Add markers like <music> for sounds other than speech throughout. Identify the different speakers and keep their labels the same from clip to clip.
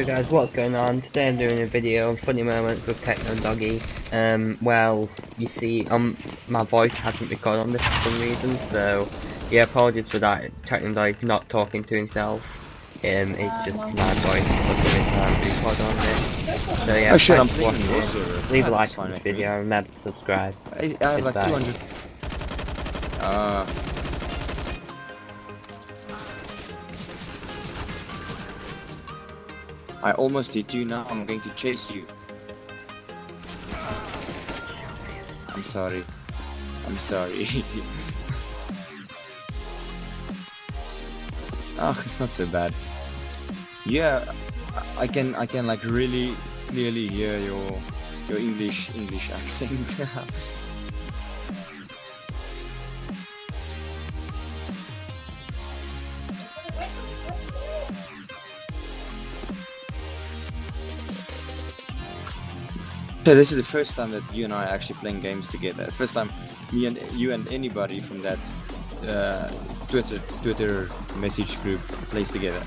Speaker 1: Hey guys, what's going on? Today I'm doing a video on funny moments with Techno Doggy. Um, well, you see, um, my voice hasn't recorded on this for some reason, so yeah, apologies for that. Techno Doggy's not talking to himself. Um, it's just my voice for the time to record on this. So yeah,
Speaker 2: Oh shit, I'm
Speaker 1: thanks for
Speaker 2: playing
Speaker 1: watching.
Speaker 2: your server.
Speaker 1: Leave a like on this
Speaker 2: with me.
Speaker 1: video and remember to subscribe.
Speaker 2: I, I have like 200. Uh. I almost hit you now. I'm going to chase you. I'm sorry. I'm sorry. <laughs> Ah, it's not so bad. Yeah, I I can I can like really clearly hear your your English English accent. <laughs> So this is the first time that you and I are actually playing games together. First time me and you and anybody from that uh, Twitter Twitter message group plays together.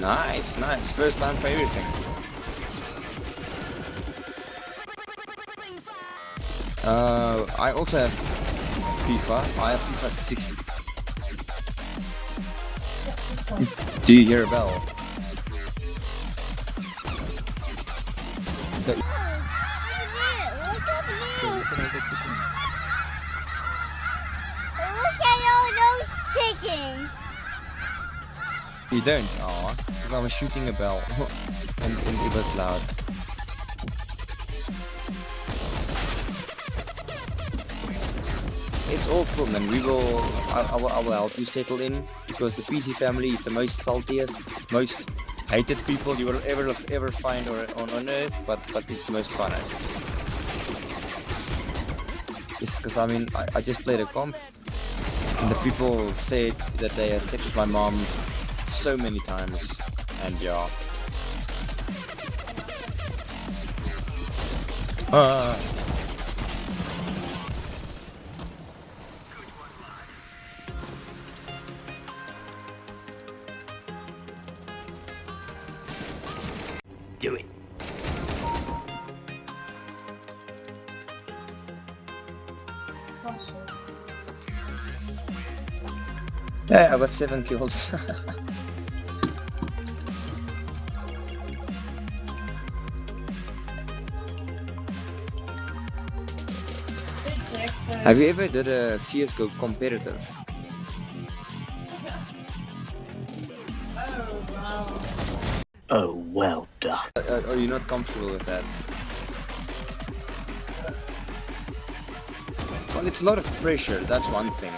Speaker 2: Nice, nice. First time for everything. Uh, I also have FIFA. I have FIFA 60. Do you hear a bell? The-
Speaker 3: Look at all those chickens.
Speaker 2: You don't? Aw, because I was shooting a bell <laughs> and, and it was loud. It's all cool, man. We will. I, I, will, I will help you settle in because the PC family is the most saltiest, most hated people you will ever ever find on, on earth, but but it's the most funnest. Just because I mean, I, I just played a comp, and the people said that they had sex with my mom so many times, and yeah. Uh, yeah, I got seven kills. <laughs> Have you ever did a CSGO competitive?
Speaker 4: Oh, well done.
Speaker 2: Uh, uh, are you not comfortable with that? Well, it's a lot of pressure, that's one thing.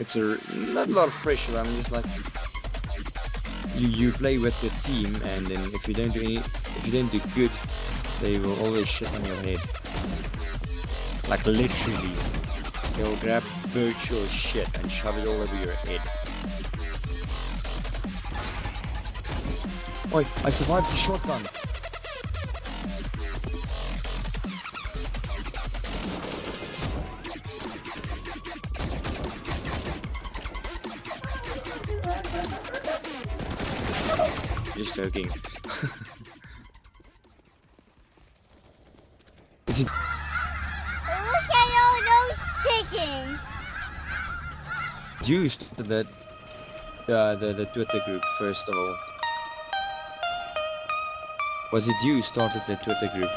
Speaker 2: It's a not a lot of pressure. I mean, just like you you play with the team, and then if you don't do any, if you don't do good, they will always shit on your head. Like literally, they'll grab virtual shit and shove it all over your head. Oi, I survived the shotgun. Just joking. <laughs> Is it?
Speaker 3: Look at all those chickens.
Speaker 2: You started that, uh, the the Twitter group first of all. Was it you started the Twitter group?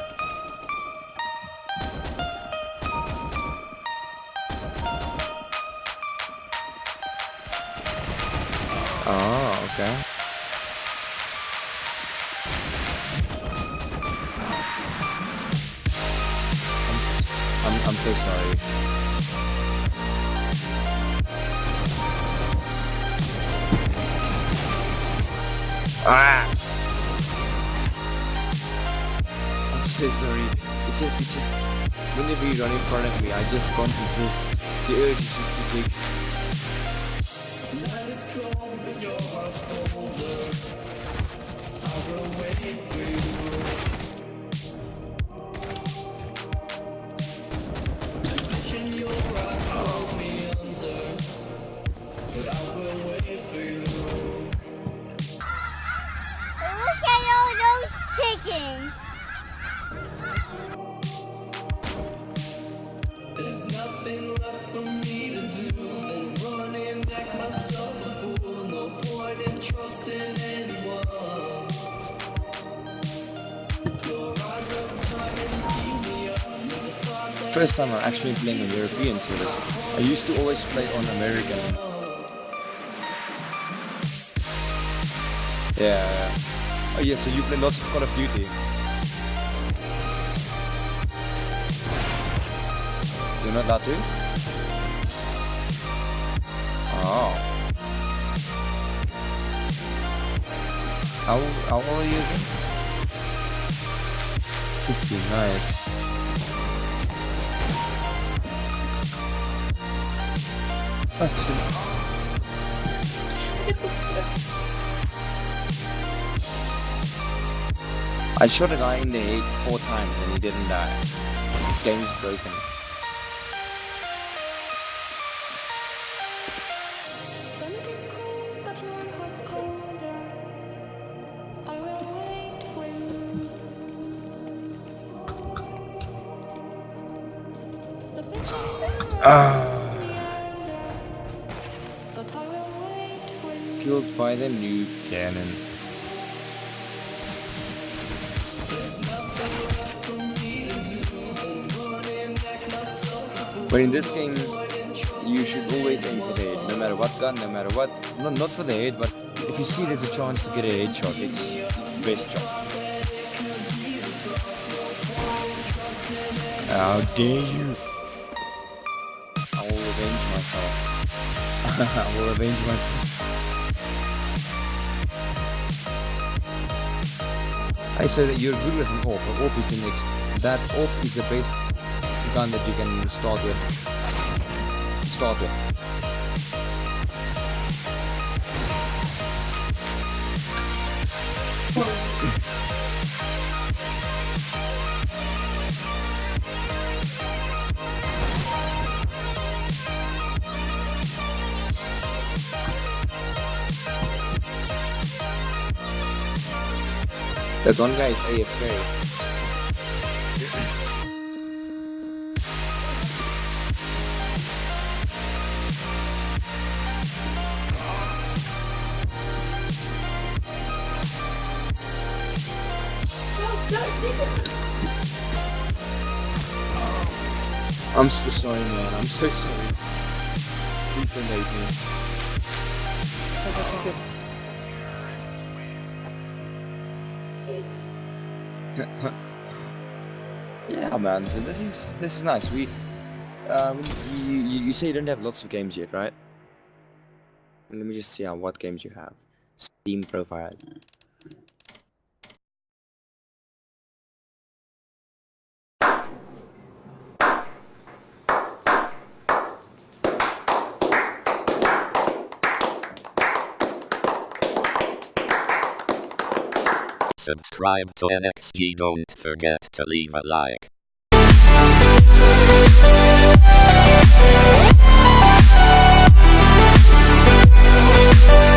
Speaker 2: Oh, okay. I'm, I'm so sorry. Ah! I'm so sorry. It just, it just, whenever you run in front of me, I just can't resist. The urge is just too big.
Speaker 3: Chickens.
Speaker 2: First time I'm actually playing on European servers. I used to always play on American. Yeah. Oh yeah, so you play lots of Call of Duty. You're not allowed to? Oh. How, how old are you again? 16, nice. I shot a guy in the head four times and he didn't die. This game is broken.
Speaker 5: When
Speaker 2: by the new cannon. But in this game, you should always aim for the head, no matter what gun, no matter what. No, not for the head, but if you see there's a chance to get a headshot, it's, it's the best shot. How dare you! I will revenge myself. <laughs> I will avenge myself. I said you're good with an AWP, AWP is the next. That AWP is the best gun that you can start with. Start with. That one guy is AFK. I'm so sorry, man. I'm so sorry. Please don't hate me. Yeah, man. So this is this is nice. We, um, you, you you say you don't have lots of games yet, right? Let me just see how what games you have. Steam profile.
Speaker 6: Subscribe to NXG. Don't forget to leave a like.
Speaker 3: Chickens.